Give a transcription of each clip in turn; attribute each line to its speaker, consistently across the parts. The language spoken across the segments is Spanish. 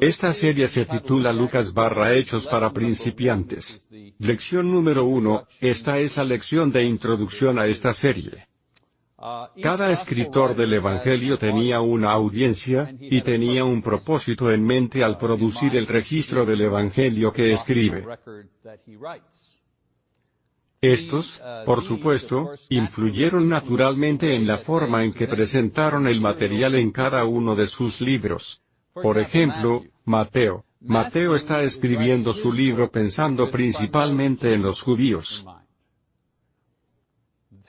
Speaker 1: Esta serie se titula Lucas barra Hechos para principiantes. Lección número uno, esta es la lección de introducción a esta serie. Cada escritor del Evangelio tenía una audiencia, y tenía un propósito en mente al producir el registro del Evangelio que escribe. Estos, por supuesto, influyeron naturalmente en la forma en que presentaron el material en cada uno de sus libros. Por ejemplo, Mateo. Mateo está escribiendo su libro pensando principalmente en los judíos.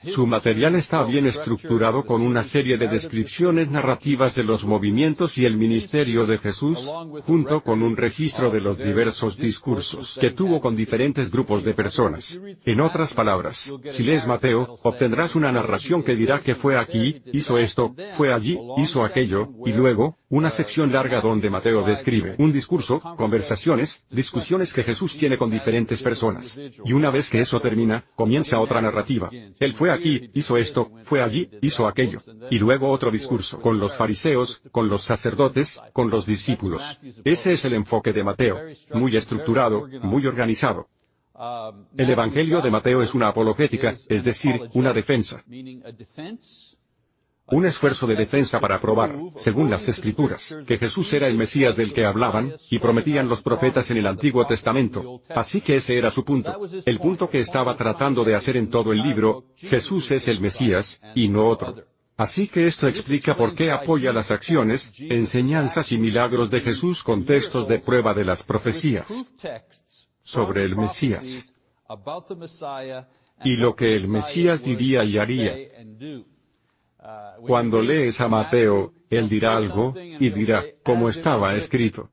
Speaker 1: Su material está bien estructurado con una serie de descripciones narrativas de los movimientos y el ministerio de Jesús, junto con un registro de los diversos discursos que tuvo con diferentes grupos de personas. En otras palabras, si lees Mateo, obtendrás una narración que dirá que fue aquí, hizo esto, fue allí, hizo aquello, y luego, una sección larga donde Mateo describe un discurso, conversaciones, discusiones que Jesús tiene con diferentes personas. Y una vez que eso termina, comienza otra narrativa. Él fue aquí, hizo esto, fue allí, hizo aquello. Y luego otro discurso con los fariseos, con los sacerdotes, con los discípulos. Ese es el enfoque de Mateo. Muy estructurado, muy organizado. El Evangelio de Mateo es una apologética, es decir, una defensa. Un esfuerzo de defensa para probar, según las Escrituras, que Jesús era el Mesías del que hablaban, y prometían los profetas en el Antiguo Testamento. Así que ese era su punto. El punto que estaba tratando de hacer en todo el libro, Jesús es el Mesías, y no otro. Así que esto explica por qué apoya las acciones, enseñanzas y milagros de Jesús con textos de prueba de las profecías sobre el Mesías. Y lo que el Mesías diría y haría. Cuando lees a Mateo, él dirá algo, y dirá, como estaba escrito.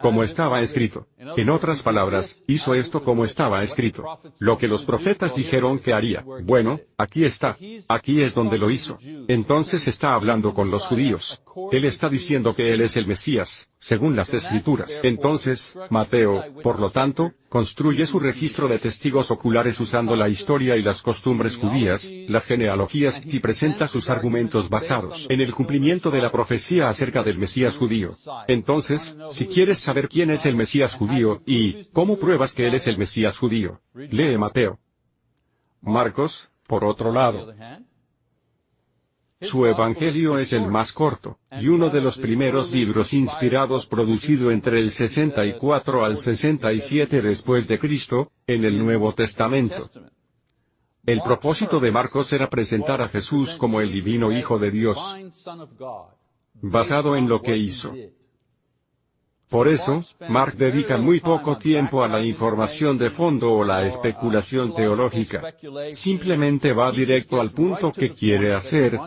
Speaker 1: Como estaba escrito. En otras palabras, hizo esto como estaba escrito. Lo que los profetas dijeron que haría. Bueno, aquí está. Aquí es donde lo hizo. Entonces está hablando con los judíos. Él está diciendo que Él es el Mesías, según las Escrituras. Entonces, Mateo, por lo tanto, construye su registro de testigos oculares usando la historia y las costumbres judías, las genealogías y presenta sus argumentos basados en el cumplimiento de la profecía acerca del Mesías judío. Entonces, si quieres saber quién es el Mesías judío, y, ¿cómo pruebas que Él es el Mesías judío? Lee Mateo. Marcos, por otro lado. Su Evangelio es el más corto, y uno de los primeros libros inspirados producido entre el 64 al 67 después de Cristo, en el Nuevo Testamento. El propósito de Marcos era presentar a Jesús como el divino Hijo de Dios, basado en lo que hizo. Por eso, Mark dedica muy poco tiempo a la información de fondo o la especulación teológica. Simplemente va directo al punto que quiere hacer,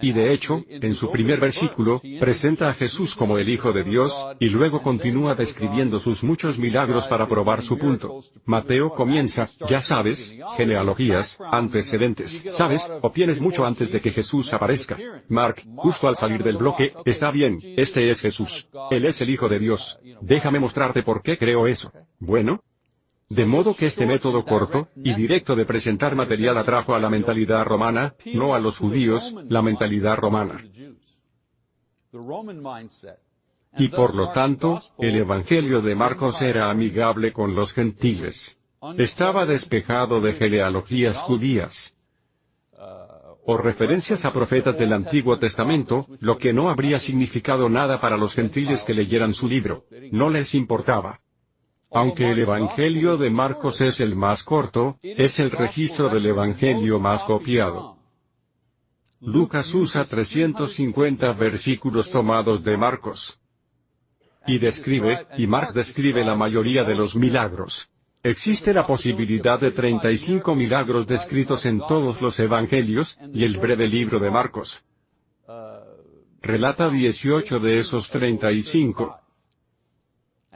Speaker 1: y de hecho, en su primer versículo, presenta a Jesús como el Hijo de Dios, y luego continúa describiendo sus muchos milagros para probar su punto. Mateo comienza, ya sabes, genealogías, antecedentes, sabes, obtienes mucho antes de que Jesús aparezca. Mark, justo al salir del bloque, está bien, este es Jesús. Él es el Hijo de Dios. Déjame mostrarte por qué creo eso. Bueno, de modo que este método corto y directo de presentar material atrajo a la mentalidad romana, no a los judíos, la mentalidad romana. Y por lo tanto, el Evangelio de Marcos era amigable con los gentiles. Estaba despejado de genealogías judías o referencias a profetas del Antiguo Testamento, lo que no habría significado nada para los gentiles que leyeran su libro. No les importaba. Aunque el Evangelio de Marcos es el más corto, es el registro del Evangelio más copiado. Lucas usa 350 versículos tomados de Marcos. Y describe, y Mark describe la mayoría de los milagros. Existe la posibilidad de 35 milagros descritos en todos los evangelios, y el breve libro de Marcos relata 18 de esos 35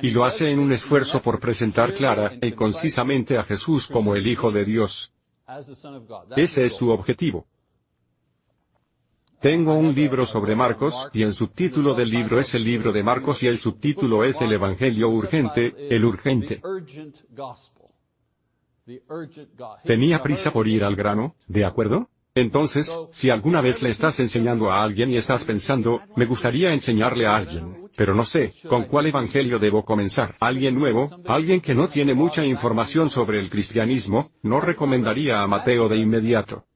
Speaker 1: y lo hace en un esfuerzo por presentar clara y concisamente a Jesús como el Hijo de Dios. Ese es su objetivo. Tengo un libro sobre Marcos, y el subtítulo del libro es el libro de Marcos y el subtítulo es el Evangelio urgente, el urgente. Tenía prisa por ir al grano, ¿de acuerdo? Entonces, si alguna vez le estás enseñando a alguien y estás pensando, me gustaría enseñarle a alguien, pero no sé, ¿con cuál evangelio debo comenzar? Alguien nuevo, alguien que no tiene mucha información sobre el cristianismo, no recomendaría a Mateo de inmediato.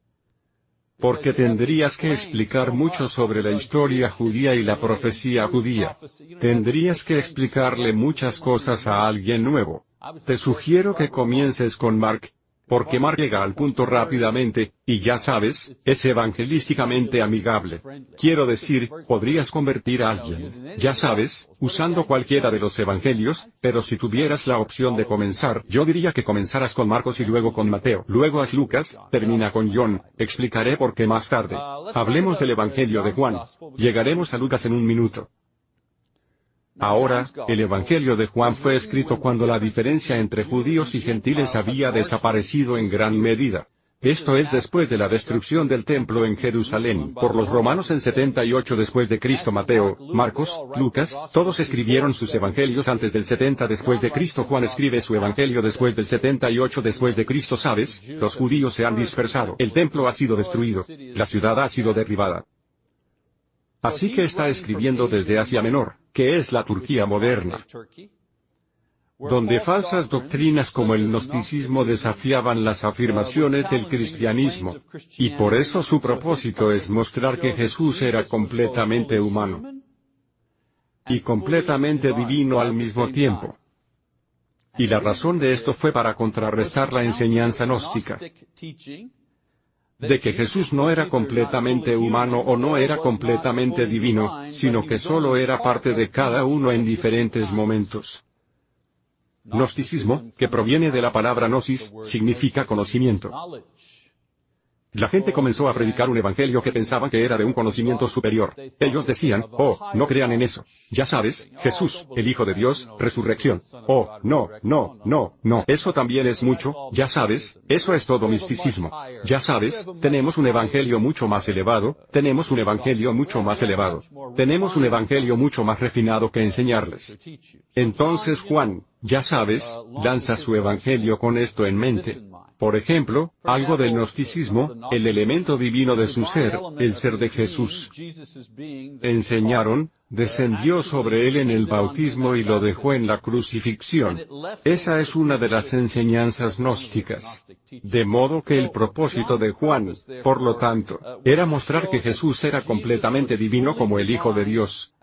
Speaker 1: Porque tendrías que explicar mucho sobre la historia judía y la profecía judía. Tendrías que explicarle muchas cosas a alguien nuevo. Te sugiero que comiences con Mark, porque Mar llega al punto rápidamente, y ya sabes, es evangelísticamente amigable. Quiero decir, podrías convertir a alguien, ya sabes, usando cualquiera de los evangelios, pero si tuvieras la opción de comenzar, yo diría que comenzaras con Marcos y luego con Mateo, luego haz Lucas, termina con John, explicaré por qué más tarde. Hablemos del evangelio de Juan. Llegaremos a Lucas en un minuto. Ahora, el Evangelio de Juan fue escrito cuando la diferencia entre judíos y gentiles había desaparecido en gran medida. Esto es después de la destrucción del templo en Jerusalén por los romanos en 78 después de Cristo Mateo, Marcos, Lucas, todos escribieron sus evangelios antes del 70 después de Cristo Juan escribe su evangelio después del 78 después de Cristo sabes, los judíos se han dispersado, el templo ha sido destruido, la ciudad ha sido derribada. Así que está escribiendo desde Asia Menor, que es la Turquía moderna, donde falsas doctrinas como el gnosticismo desafiaban las afirmaciones del cristianismo, y por eso su propósito es mostrar que Jesús era completamente humano y completamente divino al mismo tiempo. Y la razón de esto fue para contrarrestar la enseñanza gnóstica de que Jesús no era completamente humano o no era completamente divino, sino que solo era parte de cada uno en diferentes momentos. Gnosticismo, que proviene de la palabra gnosis, significa conocimiento. La gente comenzó a predicar un evangelio que pensaban que era de un conocimiento superior. Ellos decían, oh, no crean en eso. Ya sabes, Jesús, el Hijo de Dios, resurrección. Oh, no, no, no, no. Eso también es mucho, ya sabes, eso es todo misticismo. Ya sabes, tenemos un evangelio mucho más elevado, tenemos un evangelio mucho más elevado. Tenemos un evangelio mucho más refinado que enseñarles. Entonces Juan, ya sabes, lanza su evangelio con esto en mente. Por ejemplo, algo del gnosticismo, el elemento divino de su ser, el ser de Jesús. Enseñaron, descendió sobre él en el bautismo y lo dejó en la crucifixión. Esa es una de las enseñanzas gnósticas. De modo que el propósito de Juan, por lo tanto, era mostrar que Jesús era completamente divino como el Hijo de Dios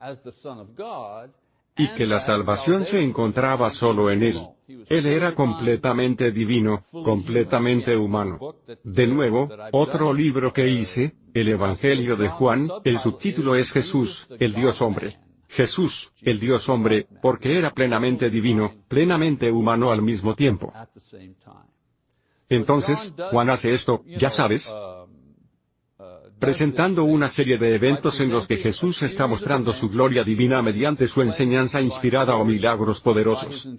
Speaker 1: y que la salvación se encontraba solo en Él. Él era completamente divino, completamente humano. De nuevo, otro libro que hice, el Evangelio de Juan, el subtítulo es Jesús, el Dios hombre. Jesús, el Dios hombre, porque era plenamente divino, plenamente humano al mismo tiempo. Entonces, Juan hace esto, ya sabes, presentando una serie de eventos en los que Jesús está mostrando su gloria divina mediante su enseñanza inspirada o milagros poderosos.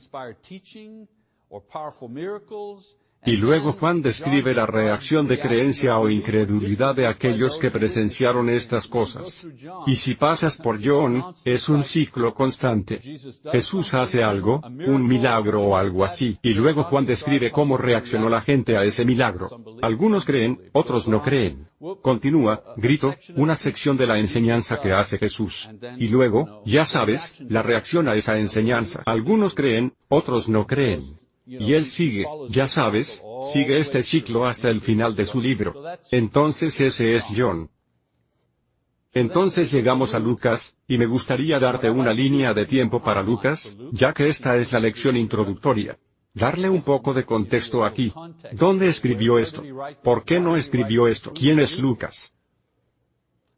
Speaker 1: Y luego Juan describe la reacción de creencia o incredulidad de aquellos que presenciaron estas cosas. Y si pasas por John, es un ciclo constante. Jesús hace algo, un milagro o algo así, y luego Juan describe cómo reaccionó la gente a ese milagro. Algunos creen, otros no creen. Continúa, grito, una sección de la enseñanza que hace Jesús. Y luego, ya sabes, la reacción a esa enseñanza. Algunos creen, otros no creen. Y él sigue, ya sabes, sigue este ciclo hasta el final de su libro. Entonces ese es John. Entonces llegamos a Lucas, y me gustaría darte una línea de tiempo para Lucas, ya que esta es la lección introductoria. Darle un poco de contexto aquí. ¿Dónde escribió esto? ¿Por qué no escribió esto? ¿Quién es Lucas?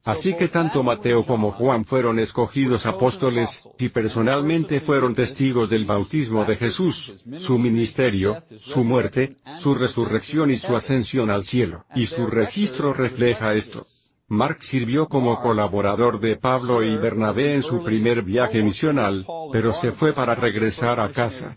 Speaker 1: Así que tanto Mateo como Juan fueron escogidos apóstoles, y personalmente fueron testigos del bautismo de Jesús, su ministerio, su muerte, su resurrección y su ascensión al cielo. Y su registro refleja esto. Mark sirvió como colaborador de Pablo y Bernabé en su primer viaje misional, pero se fue para regresar a casa.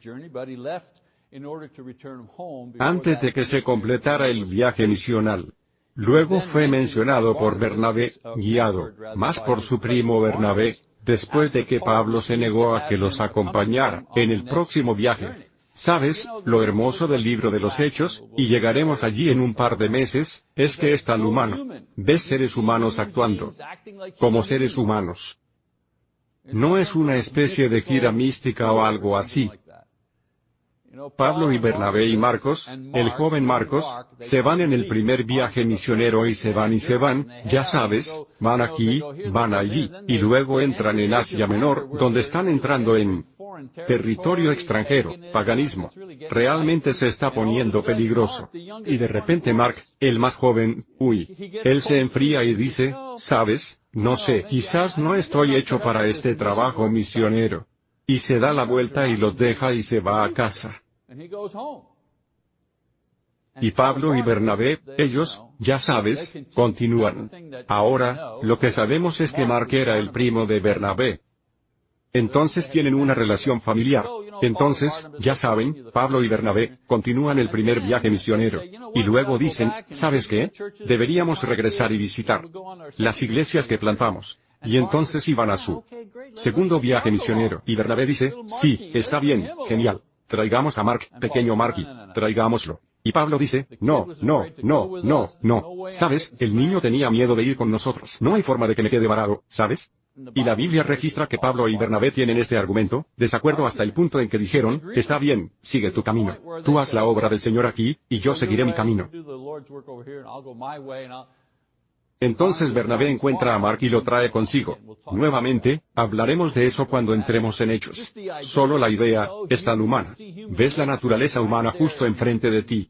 Speaker 1: Antes de que se completara el viaje misional. Luego fue mencionado por Bernabé, guiado, más por su primo Bernabé, después de que Pablo se negó a que los acompañara, en el próximo viaje. ¿Sabes, lo hermoso del libro de los Hechos, y llegaremos allí en un par de meses, es que es tan humano. Ves seres humanos actuando como seres humanos. No es una especie de gira mística o algo así. Pablo y Bernabé y Marcos, el joven Marcos, se van en el primer viaje misionero y se van y se van, ya sabes, van aquí, van allí, y luego entran en Asia Menor, donde están entrando en territorio extranjero, paganismo. Realmente se está poniendo peligroso. Y de repente Mark, el más joven, uy, él se enfría y dice, sabes, no sé, quizás no estoy hecho para este trabajo misionero. Y se da la vuelta y los deja y se va a casa. Y Pablo y Bernabé, ellos, ya sabes, continúan. Ahora, lo que sabemos es que Mark era el primo de Bernabé. Entonces tienen una relación familiar. Entonces, ya saben, Pablo y Bernabé, continúan el primer viaje misionero. Y luego dicen, ¿sabes qué? Deberíamos regresar y visitar las iglesias que plantamos. Y entonces iban a su segundo viaje misionero. Y Bernabé dice, sí, está bien, genial. Traigamos a Mark, pequeño Marky, traigámoslo. Y Pablo dice, no, no, no, no, no. ¿Sabes? El niño tenía miedo de ir con nosotros. No hay forma de que me quede varado, ¿sabes? Y la Biblia registra que Pablo y Bernabé tienen este argumento, desacuerdo hasta el punto en que dijeron, está bien, sigue tu camino. Tú haz la obra del Señor aquí, y yo seguiré mi camino. Entonces Bernabé encuentra a Mark y lo trae consigo. Nuevamente, hablaremos de eso cuando entremos en hechos. Solo la idea, es tan humana. Ves la naturaleza humana justo enfrente de ti.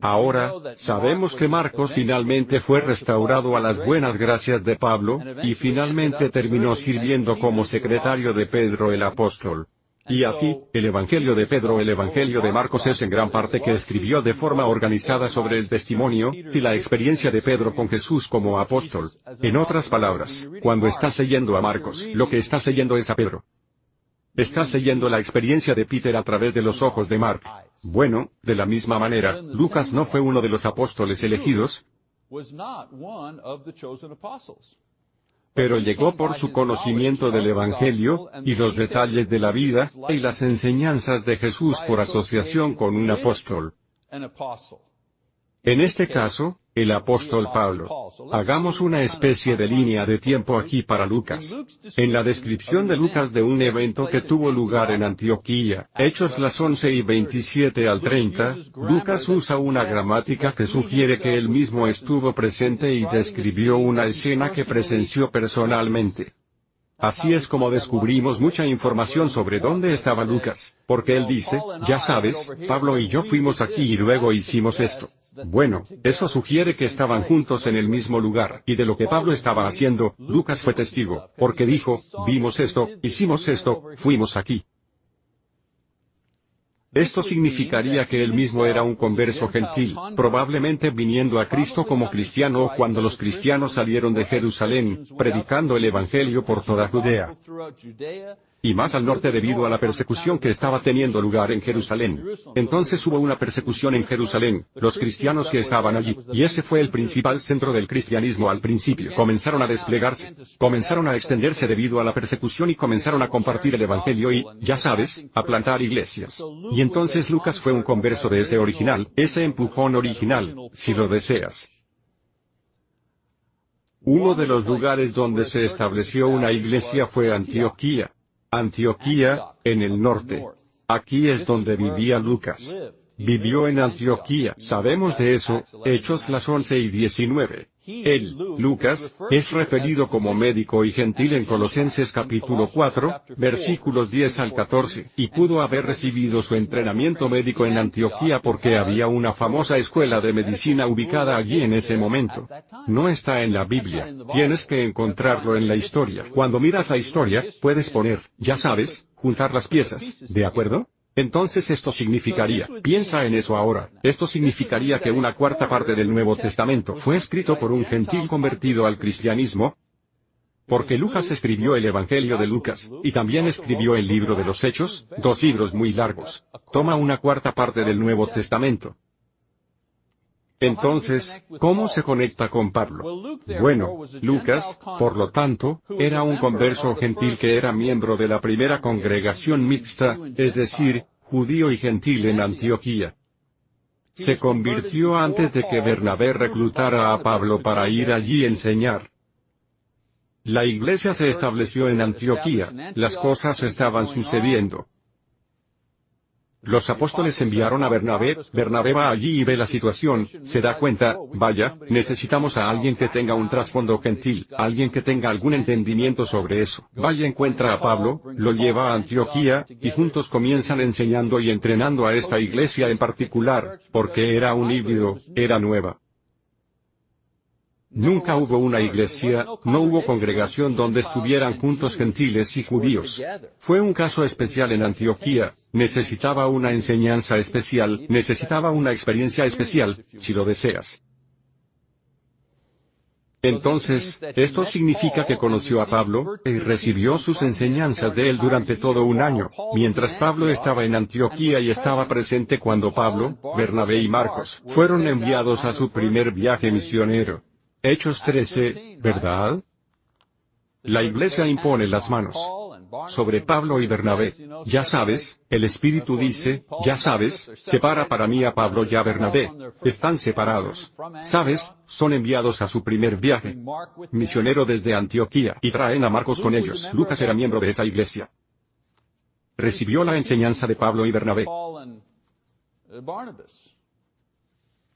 Speaker 1: Ahora, sabemos que Marcos finalmente fue restaurado a las buenas gracias de Pablo, y finalmente terminó sirviendo como secretario de Pedro el apóstol. Y así, el Evangelio de Pedro, el Evangelio de Marcos es en gran parte que escribió de forma organizada sobre el testimonio, y la experiencia de Pedro con Jesús como apóstol. En otras palabras, cuando estás leyendo a Marcos, lo que estás leyendo es a Pedro. Estás leyendo la experiencia de Peter a través de los ojos de Mark. Bueno, de la misma manera, Lucas no fue uno de los apóstoles elegidos, pero llegó por su conocimiento del Evangelio, y los detalles de la vida, y las enseñanzas de Jesús por asociación con un apóstol. En este caso, el apóstol Pablo. Hagamos una especie de línea de tiempo aquí para Lucas. En la descripción de Lucas de un evento que tuvo lugar en Antioquía, Hechos las 11 y 27 al 30, Lucas usa una gramática que sugiere que él mismo estuvo presente y describió una escena que presenció personalmente. Así es como descubrimos mucha información sobre dónde estaba Lucas, porque él dice, ya sabes, Pablo y yo fuimos aquí y luego hicimos esto. Bueno, eso sugiere que estaban juntos en el mismo lugar, y de lo que Pablo estaba haciendo, Lucas fue testigo, porque dijo, vimos esto, hicimos esto, fuimos aquí. Esto significaría que él mismo era un converso gentil, probablemente viniendo a Cristo como cristiano cuando los cristianos salieron de Jerusalén, predicando el Evangelio por toda Judea y más al norte debido a la persecución que estaba teniendo lugar en Jerusalén. Entonces hubo una persecución en Jerusalén, los cristianos que estaban allí, y ese fue el principal centro del cristianismo al principio. Comenzaron a desplegarse, comenzaron a extenderse debido a la persecución y comenzaron a compartir el Evangelio y, ya sabes, a plantar iglesias. Y entonces Lucas fue un converso de ese original, ese empujón original, si lo deseas. Uno de los lugares donde se estableció una iglesia fue Antioquía. Antioquía, en el norte. Aquí es donde vivía Lucas. Vivió en Antioquía, sabemos de eso, Hechos las 11 y 19. Él, Lucas, es referido como médico y gentil en Colosenses capítulo 4, versículos 10 al 14, y pudo haber recibido su entrenamiento médico en Antioquía porque había una famosa escuela de medicina ubicada allí en ese momento. No está en la Biblia, tienes que encontrarlo en la historia. Cuando miras la historia, puedes poner, ya sabes, juntar las piezas, ¿de acuerdo? Entonces esto significaría, piensa en eso ahora, esto significaría que una cuarta parte del Nuevo Testamento fue escrito por un gentil convertido al cristianismo, porque Lucas escribió el Evangelio de Lucas, y también escribió el libro de los Hechos, dos libros muy largos. Toma una cuarta parte del Nuevo Testamento. Entonces, ¿cómo se conecta con Pablo? Bueno, Lucas, por lo tanto, era un converso gentil que era miembro de la primera congregación mixta, es decir, judío y gentil en Antioquía. Se convirtió antes de que Bernabé reclutara a Pablo para ir allí a enseñar. La iglesia se estableció en Antioquía, las cosas estaban sucediendo. Los apóstoles enviaron a Bernabé, Bernabé va allí y ve la situación, se da cuenta, vaya, necesitamos a alguien que tenga un trasfondo gentil, alguien que tenga algún entendimiento sobre eso. Vaya encuentra a Pablo, lo lleva a Antioquía, y juntos comienzan enseñando y entrenando a esta iglesia en particular, porque era un híbrido, era nueva. Nunca hubo una iglesia, no hubo congregación donde estuvieran juntos gentiles y judíos. Fue un caso especial en Antioquía, necesitaba una enseñanza especial, necesitaba una experiencia especial, si lo deseas. Entonces, esto significa que conoció a Pablo, y recibió sus enseñanzas de él durante todo un año, mientras Pablo estaba en Antioquía y estaba presente cuando Pablo, Bernabé y Marcos fueron enviados a su primer viaje misionero. Hechos 13, ¿verdad? La iglesia impone las manos sobre Pablo y Bernabé. Ya sabes, el Espíritu dice, ya sabes, separa para mí a Pablo y a Bernabé. Están separados. Sabes, son enviados a su primer viaje. Misionero desde Antioquía y traen a Marcos con ellos. Lucas era miembro de esa iglesia. Recibió la enseñanza de Pablo y Bernabé.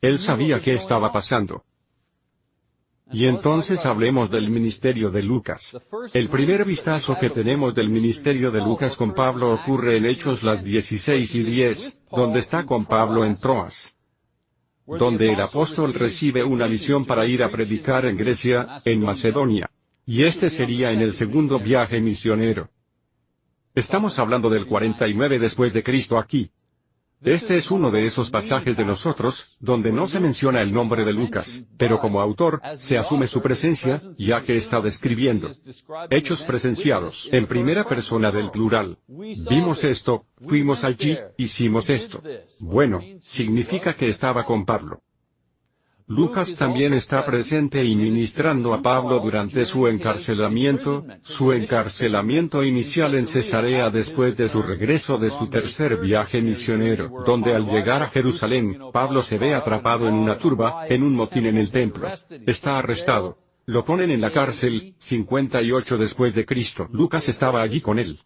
Speaker 1: Él sabía qué estaba pasando. Y entonces hablemos del ministerio de Lucas. El primer vistazo que tenemos del ministerio de Lucas con Pablo ocurre en Hechos las 16 y 10, donde está con Pablo en Troas. Donde el apóstol recibe una misión para ir a predicar en Grecia, en Macedonia. Y este sería en el segundo viaje misionero. Estamos hablando del 49 después de Cristo aquí. Este es uno de esos pasajes de nosotros, donde no se menciona el nombre de Lucas, pero como autor, se asume su presencia, ya que está describiendo hechos presenciados en primera persona del plural. Vimos esto, fuimos allí, hicimos esto. Bueno, significa que estaba con Pablo. Lucas también está presente y ministrando a Pablo durante su encarcelamiento, su encarcelamiento inicial en Cesarea después de su regreso de su tercer viaje misionero, donde al llegar a Jerusalén, Pablo se ve atrapado en una turba, en un motín en el templo. Está arrestado. Lo ponen en la cárcel, 58 después de Cristo. Lucas estaba allí con él.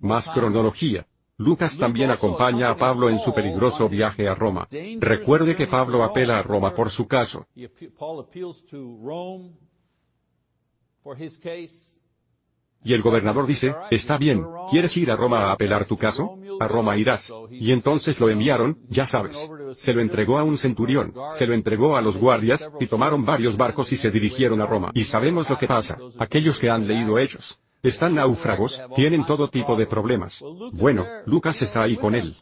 Speaker 1: Más cronología. Lucas también acompaña a Pablo en su peligroso viaje a Roma. Recuerde que Pablo apela a Roma por su caso. Y el gobernador dice, está bien, ¿quieres ir a Roma a apelar tu caso? A Roma irás. Y entonces lo enviaron, ya sabes. Se lo entregó a un centurión, se lo entregó a los guardias, y tomaron varios barcos y se dirigieron a Roma. Y sabemos lo que pasa, aquellos que han leído Hechos. Están náufragos, tienen todo tipo de problemas. Bueno, Lucas está ahí con él.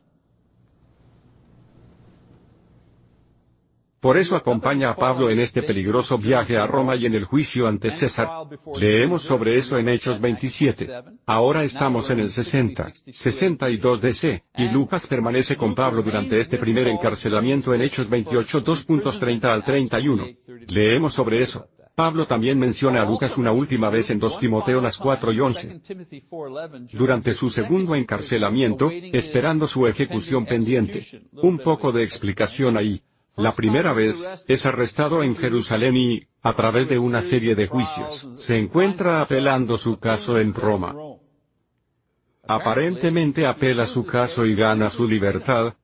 Speaker 1: Por eso acompaña a Pablo en este peligroso viaje a Roma y en el juicio ante César. Leemos sobre eso en Hechos 27. Ahora estamos en el 60, 62 DC, y Lucas permanece con Pablo durante este primer encarcelamiento en Hechos 28 2.30 al 31. Leemos sobre eso. Pablo también menciona a Lucas una última vez en 2 Timoteo las 4 y 11. Durante su segundo encarcelamiento, esperando su ejecución pendiente. Un poco de explicación ahí. La primera vez, es arrestado en Jerusalén y, a través de una serie de juicios, se encuentra apelando su caso en Roma. Aparentemente apela su caso y gana su libertad,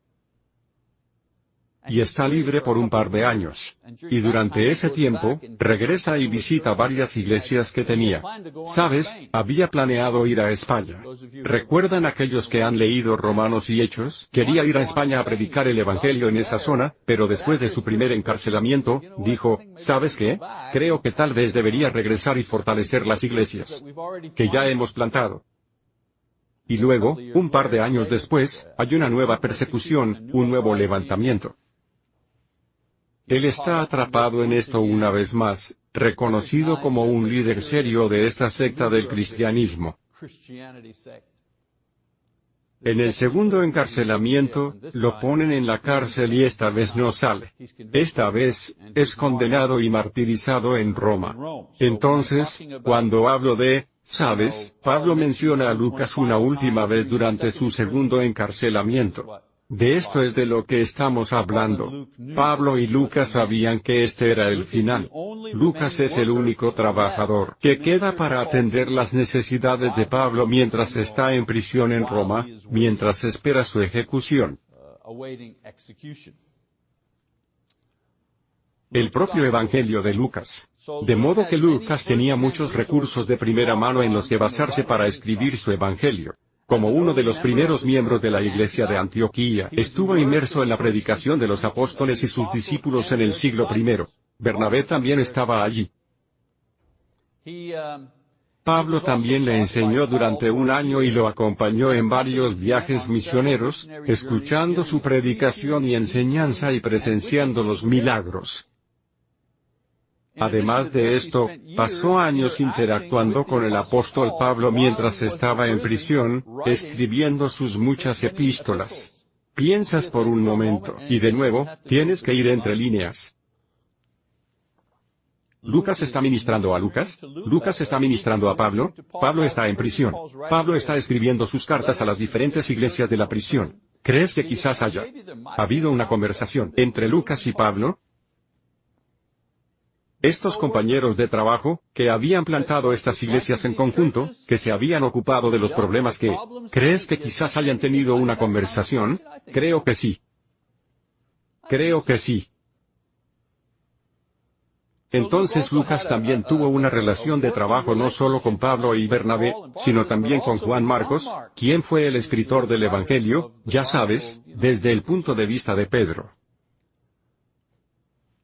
Speaker 1: y está libre por un par de años. Y durante ese tiempo, regresa y visita varias iglesias que tenía. Sabes, había planeado ir a España. ¿Recuerdan aquellos que han leído Romanos y Hechos? Quería ir a España a predicar el Evangelio en esa zona, pero después de su primer encarcelamiento, dijo, ¿sabes qué? Creo que tal vez debería regresar y fortalecer las iglesias que ya hemos plantado. Y luego, un par de años después, hay una nueva persecución, un nuevo levantamiento. Él está atrapado en esto una vez más, reconocido como un líder serio de esta secta del cristianismo. En el segundo encarcelamiento, lo ponen en la cárcel y esta vez no sale. Esta vez, es condenado y martirizado en Roma. Entonces, cuando hablo de, sabes, Pablo menciona a Lucas una última vez durante su segundo encarcelamiento. De esto es de lo que estamos hablando. Pablo y Lucas sabían que este era el final. Lucas es el único trabajador que queda para atender las necesidades de Pablo mientras está en prisión en Roma, mientras espera su ejecución. El propio Evangelio de Lucas. De modo que Lucas tenía muchos recursos de primera mano en los que basarse para escribir su Evangelio. Como uno de los primeros miembros de la iglesia de Antioquía, estuvo inmerso en la predicación de los apóstoles y sus discípulos en el siglo I. Bernabé también estaba allí. Pablo también le enseñó durante un año y lo acompañó en varios viajes misioneros, escuchando su predicación y enseñanza y presenciando los milagros. Además de esto, pasó años interactuando con el apóstol Pablo mientras estaba en prisión, escribiendo sus muchas epístolas. Piensas por un momento, y de nuevo, tienes que ir entre líneas. Lucas está ministrando a Lucas, Lucas está ministrando a Pablo, Pablo está en prisión, Pablo está escribiendo sus cartas a las diferentes iglesias de la prisión. ¿Crees que quizás haya habido una conversación entre Lucas y Pablo? Estos compañeros de trabajo, que habían plantado estas iglesias en conjunto, que se habían ocupado de los problemas que, ¿crees que quizás hayan tenido una conversación? Creo que sí. Creo que sí. Entonces Lucas también tuvo una relación de trabajo no solo con Pablo y Bernabé, sino también con Juan Marcos, quien fue el escritor del Evangelio, ya sabes, desde el punto de vista de Pedro.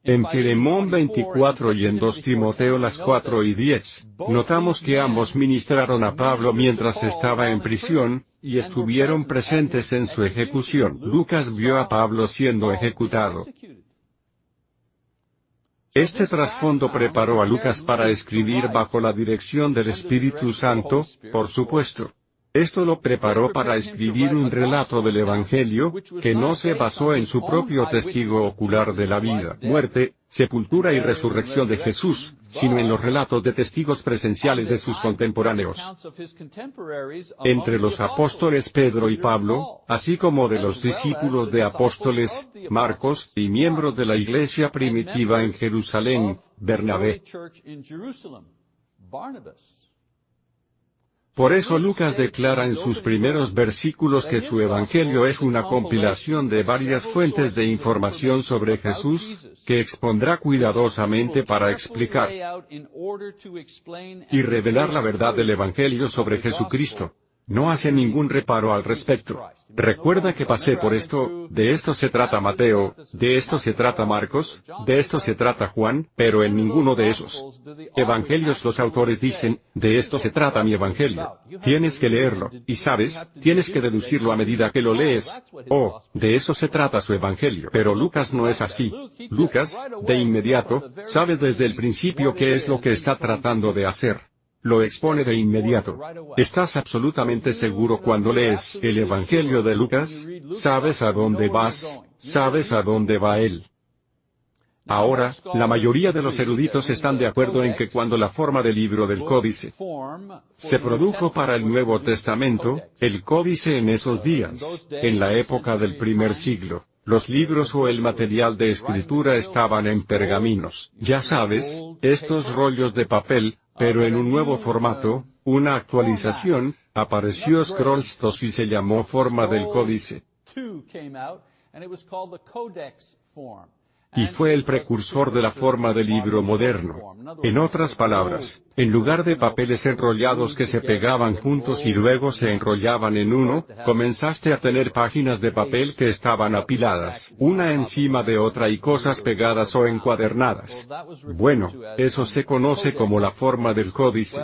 Speaker 1: En Filemón 24 y en 2 Timoteo las 4 y 10, notamos que ambos ministraron a Pablo mientras estaba en prisión, y estuvieron presentes en su ejecución. Lucas vio a Pablo siendo ejecutado. Este trasfondo preparó a Lucas para escribir bajo la dirección del Espíritu Santo, por supuesto. Esto lo preparó para escribir un relato del Evangelio, que no se basó en su propio testigo ocular de la vida, muerte, sepultura y resurrección de Jesús, sino en los relatos de testigos presenciales de sus contemporáneos. Entre los apóstoles Pedro y Pablo, así como de los discípulos de apóstoles, Marcos, y miembros de la iglesia primitiva en Jerusalén, Bernabé. Por eso Lucas declara en sus primeros versículos que su Evangelio es una compilación de varias fuentes de información sobre Jesús, que expondrá cuidadosamente para explicar y revelar la verdad del Evangelio sobre Jesucristo. No hace ningún reparo al respecto. Recuerda que pasé por esto, de esto se trata Mateo, de esto se trata Marcos, de esto se trata Juan, pero en ninguno de esos evangelios los autores dicen, de esto se trata mi evangelio. Tienes que leerlo, y sabes, tienes que deducirlo a medida que lo lees. Oh, de eso se trata su evangelio. Pero Lucas no es así. Lucas, de inmediato, sabe desde el principio qué es lo que está tratando de hacer. Lo expone de inmediato. ¿Estás absolutamente seguro cuando lees el Evangelio de Lucas? ¿Sabes a dónde vas? ¿Sabes a dónde va él? Ahora, la mayoría de los eruditos están de acuerdo en que cuando la forma del libro del códice se produjo para el Nuevo Testamento, el códice en esos días, en la época del primer siglo, los libros o el material de escritura estaban en pergaminos. Ya sabes, estos rollos de papel, pero en un nuevo formato, una actualización, apareció Scrollstos y se llamó forma del códice. Y fue el precursor de la forma del libro moderno. En otras palabras, en lugar de papeles enrollados que se pegaban juntos y luego se enrollaban en uno, comenzaste a tener páginas de papel que estaban apiladas, una encima de otra y cosas pegadas o encuadernadas. Bueno, eso se conoce como la forma del códice.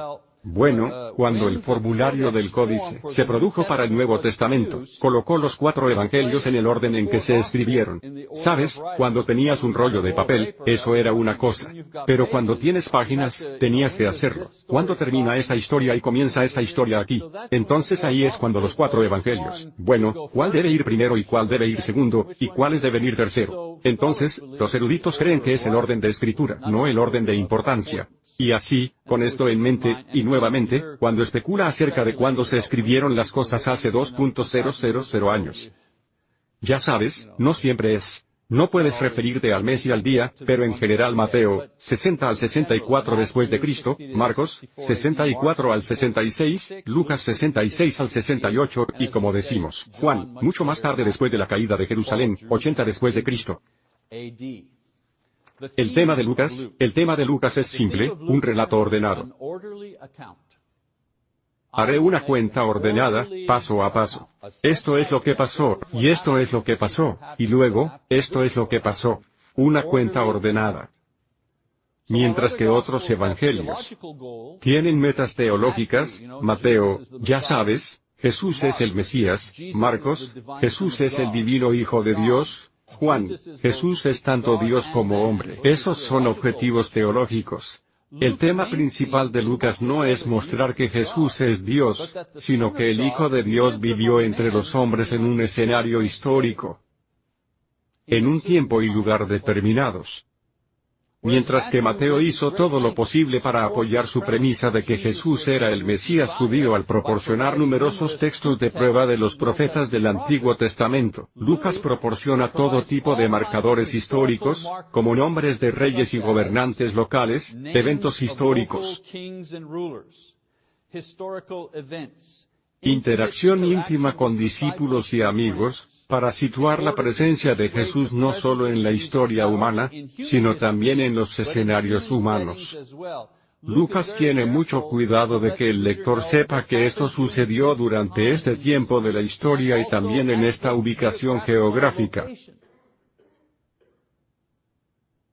Speaker 1: Bueno, cuando el formulario del códice se produjo para el Nuevo Testamento, colocó los cuatro evangelios en el orden en que se escribieron. Sabes, cuando tenías un rollo de papel, eso era una cosa. Pero cuando tienes páginas, tenías que hacerlo. ¿Cuándo termina esta historia y comienza esta historia aquí? Entonces ahí es cuando los cuatro evangelios. Bueno, ¿cuál debe ir primero y cuál debe ir segundo, y cuáles deben ir tercero? Entonces, los eruditos creen que es el orden de escritura, no el orden de importancia. Y así, con esto en mente, y nuevamente, cuando especula acerca de cuándo se escribieron las cosas hace 2.000 años. Ya sabes, no siempre es. No puedes referirte al mes y al día, pero en general Mateo, 60 al 64 después de Cristo, Marcos, 64 al 66, Lucas 66 al 68, y como decimos, Juan, mucho más tarde después de la caída de Jerusalén, 80 después de Cristo. El tema de Lucas, el tema de Lucas es simple, un relato ordenado. Haré una cuenta ordenada, paso a paso. Esto es lo que pasó, y esto es lo que pasó, y luego, esto es lo que pasó. Una cuenta ordenada. Mientras que otros evangelios tienen metas teológicas, Mateo, ya sabes, Jesús es el Mesías, Marcos, Jesús es el divino Hijo de Dios, Juan, Jesús es tanto Dios como hombre. Esos son objetivos teológicos. El tema principal de Lucas no es mostrar que Jesús es Dios, sino que el Hijo de Dios vivió entre los hombres en un escenario histórico, en un tiempo y lugar determinados. Mientras que Mateo hizo todo lo posible para apoyar su premisa de que Jesús era el Mesías judío al proporcionar numerosos textos de prueba de los profetas del Antiguo Testamento, Lucas proporciona todo tipo de marcadores históricos, como nombres de reyes y gobernantes locales, eventos históricos, interacción íntima con discípulos y amigos, para situar la presencia de Jesús no solo en la historia humana, sino también en los escenarios humanos. Lucas tiene mucho cuidado de que el lector sepa que esto sucedió durante este tiempo de la historia y también en esta ubicación geográfica.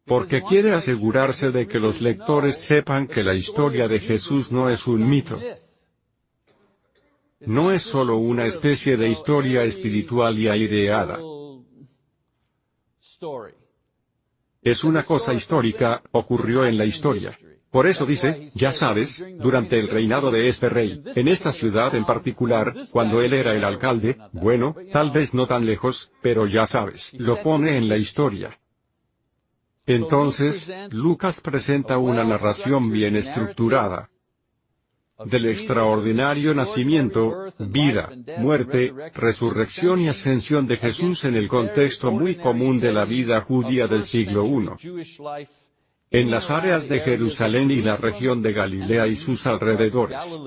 Speaker 1: Porque quiere asegurarse de que los lectores sepan que la historia de Jesús no es un mito, no es solo una especie de historia espiritual y aireada. Es una cosa histórica, ocurrió en la historia. Por eso dice, ya sabes, durante el reinado de este rey, en esta ciudad en particular, cuando él era el alcalde, bueno, tal vez no tan lejos, pero ya sabes, lo pone en la historia. Entonces, Lucas presenta una narración bien estructurada del extraordinario nacimiento, vida, muerte, resurrección y ascensión de Jesús en el contexto muy común de la vida judía del siglo I. En las áreas de Jerusalén y la región de Galilea y sus alrededores.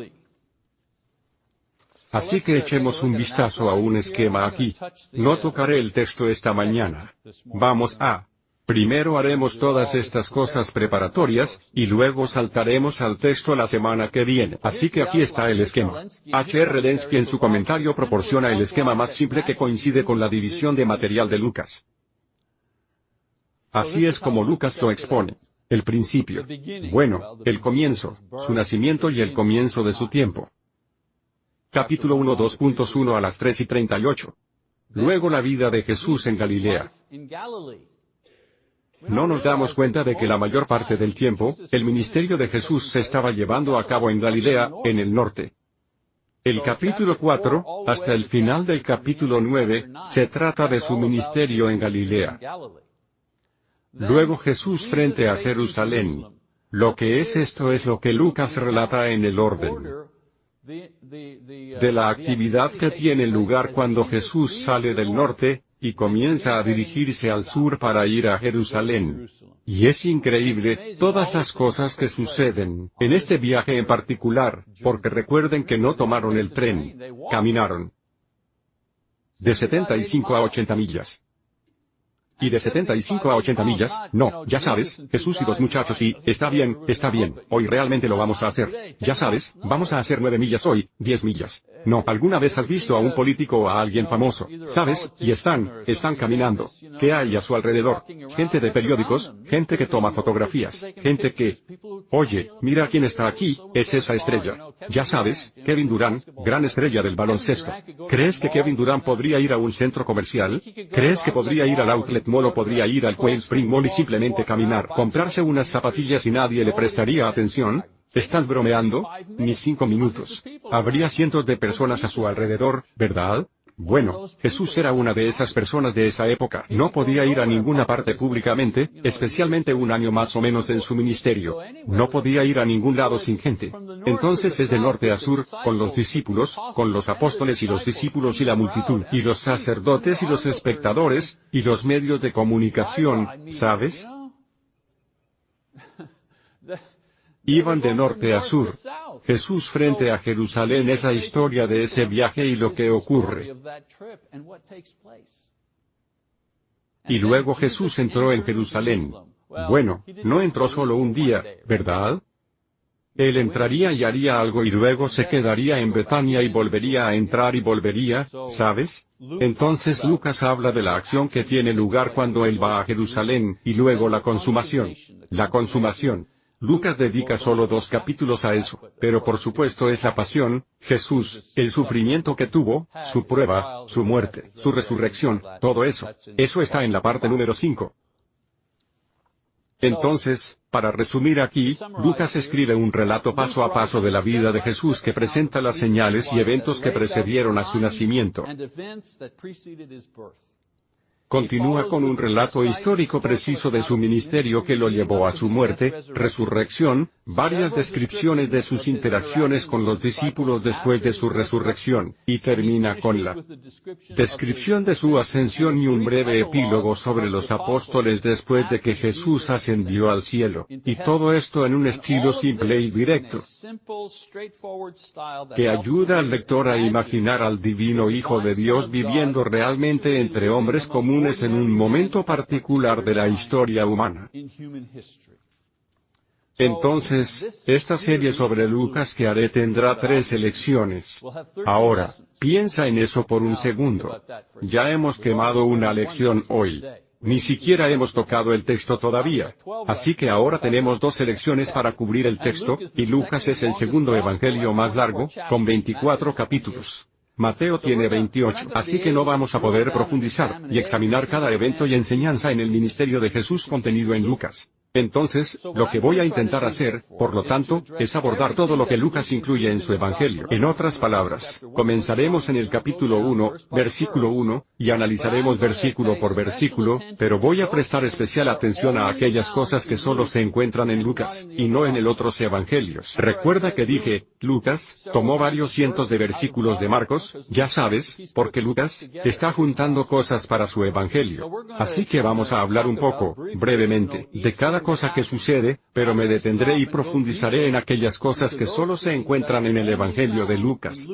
Speaker 1: Así que echemos un vistazo a un esquema aquí. No tocaré el texto esta mañana. Vamos a Primero haremos todas estas cosas preparatorias, y luego saltaremos al texto la semana que viene. Así que aquí está el esquema. H.R. Lenski en su comentario proporciona el esquema más simple que coincide con la división de material de Lucas. Así es como Lucas lo expone. El principio. Bueno, el comienzo, su nacimiento y el comienzo de su tiempo. Capítulo 1 2.1 a las 3 y 38. Luego la vida de Jesús en Galilea. No nos damos cuenta de que la mayor parte del tiempo, el ministerio de Jesús se estaba llevando a cabo en Galilea, en el norte. El capítulo 4, hasta el final del capítulo 9, se trata de su ministerio en Galilea. Luego Jesús frente a Jerusalén. Lo que es esto es lo que Lucas relata en el orden de la actividad que tiene lugar cuando Jesús sale del norte, y comienza a dirigirse al sur para ir a Jerusalén. Y es increíble, todas las cosas que suceden, en este viaje en particular, porque recuerden que no tomaron el tren, caminaron. De 75 a 80 millas. Y de 75 a 80 millas, no, ya sabes, Jesús y dos muchachos y, está bien, está bien, hoy realmente lo vamos a hacer. Ya sabes, vamos a hacer 9 millas hoy, 10 millas. No, ¿alguna vez has visto a un político o a alguien famoso? ¿Sabes? Y están, están caminando. ¿Qué hay a su alrededor? Gente de periódicos, gente que toma fotografías, gente que... Oye, mira quién está aquí, es esa estrella. Ya sabes, Kevin Durant, gran estrella del baloncesto. ¿Crees que Kevin Durant podría ir a un centro comercial? ¿Crees que podría ir al outlet Molo podría ir al Quail Spring Mall y simplemente caminar, comprarse unas zapatillas y nadie le prestaría atención? ¿Estás bromeando? Ni cinco minutos. Habría cientos de personas a su alrededor, ¿verdad? Bueno, Jesús era una de esas personas de esa época. No podía ir a ninguna parte públicamente, especialmente un año más o menos en su ministerio. No podía ir a ningún lado sin gente. Entonces es de norte a sur, con los discípulos, con los apóstoles y los discípulos y la multitud, y los sacerdotes y los espectadores, y los medios de comunicación, ¿sabes? Iban de norte a sur. Jesús frente a Jerusalén es la historia de ese viaje y lo que ocurre. Y luego Jesús entró en Jerusalén. Bueno, no entró solo un día, ¿verdad? Él entraría y haría algo y luego se quedaría en Betania y volvería a entrar y volvería, ¿sabes? Entonces Lucas habla de la acción que tiene lugar cuando él va a Jerusalén, y luego la consumación. La consumación. Lucas dedica solo dos capítulos a eso, pero por supuesto es la pasión, Jesús, el sufrimiento que tuvo, su prueba, su muerte, su resurrección, todo eso. Eso está en la parte número 5. Entonces, para resumir aquí, Lucas escribe un relato paso a paso de la vida de Jesús que presenta las señales y eventos que precedieron a su nacimiento. Continúa con un relato histórico preciso de su ministerio que lo llevó a su muerte, resurrección, varias descripciones de sus interacciones con los discípulos después de su resurrección, y termina con la descripción de su ascensión y un breve epílogo sobre los apóstoles después de que Jesús ascendió al cielo, y todo esto en un estilo simple y directo, que ayuda al lector a imaginar al divino Hijo de Dios viviendo realmente entre hombres comunes en un momento particular de la historia humana. Entonces, esta serie sobre Lucas que haré tendrá tres elecciones. Ahora, piensa en eso por un segundo. Ya hemos quemado una lección hoy. Ni siquiera hemos tocado el texto todavía. Así que ahora tenemos dos elecciones para cubrir el texto, y Lucas es el segundo evangelio más largo, con 24 capítulos. Mateo tiene 28, así que no vamos a poder profundizar y examinar cada evento y enseñanza en el ministerio de Jesús contenido en Lucas. Entonces, lo que voy a intentar hacer, por lo tanto, es abordar todo lo que Lucas incluye en su Evangelio. En otras palabras, comenzaremos en el capítulo 1, versículo 1, y analizaremos versículo por versículo, pero voy a prestar especial atención a aquellas cosas que solo se encuentran en Lucas, y no en el otros Evangelios. Recuerda que dije, Lucas, tomó varios cientos de versículos de Marcos, ya sabes, porque Lucas, está juntando cosas para su Evangelio. Así que vamos a hablar un poco, brevemente, de cada cosa que sucede, pero me detendré y profundizaré en aquellas cosas que solo se encuentran en el Evangelio de Lucas.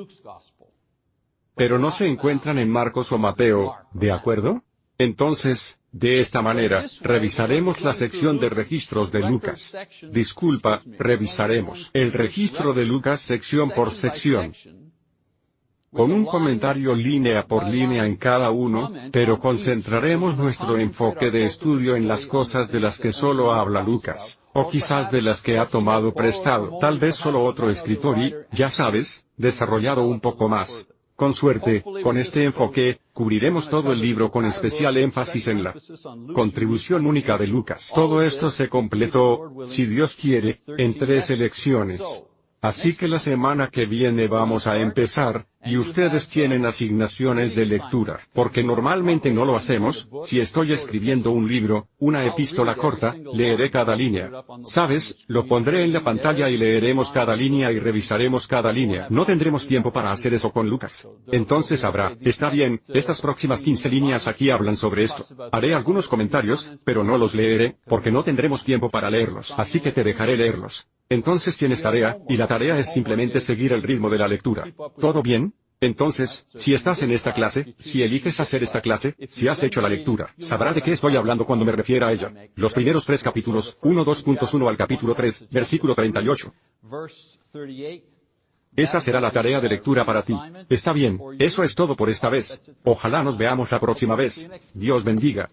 Speaker 1: Pero no se encuentran en Marcos o Mateo, ¿de acuerdo? Entonces, de esta manera, revisaremos la sección de registros de Lucas. Disculpa, revisaremos el registro de Lucas sección por sección con un comentario línea por línea en cada uno, pero concentraremos nuestro enfoque de estudio en las cosas de las que solo habla Lucas, o quizás de las que ha tomado prestado, tal vez solo otro escritor y, ya sabes, desarrollado un poco más. Con suerte, con este enfoque, cubriremos todo el libro con especial énfasis en la contribución única de Lucas. Todo esto se completó, si Dios quiere, en tres elecciones. Así que la semana que viene vamos a empezar, y ustedes tienen asignaciones de lectura, porque normalmente no lo hacemos, si estoy escribiendo un libro, una epístola corta, leeré cada línea. ¿Sabes? Lo pondré en la pantalla y leeremos cada línea y revisaremos cada línea. No tendremos tiempo para hacer eso con Lucas. Entonces habrá, está bien, estas próximas 15 líneas aquí hablan sobre esto. Haré algunos comentarios, pero no los leeré, porque no tendremos tiempo para leerlos, así que te dejaré leerlos. Entonces tienes tarea, y la tarea es simplemente seguir el ritmo de la lectura. ¿Todo bien? Entonces, si estás en esta clase, si eliges hacer esta clase, si has hecho la lectura, sabrá de qué estoy hablando cuando me refiera a ella. Los primeros tres capítulos, 1 2.1 al capítulo 3, versículo 38. Esa será la tarea de lectura para ti. Está bien, eso es todo por esta vez. Ojalá nos veamos la próxima vez. Dios bendiga.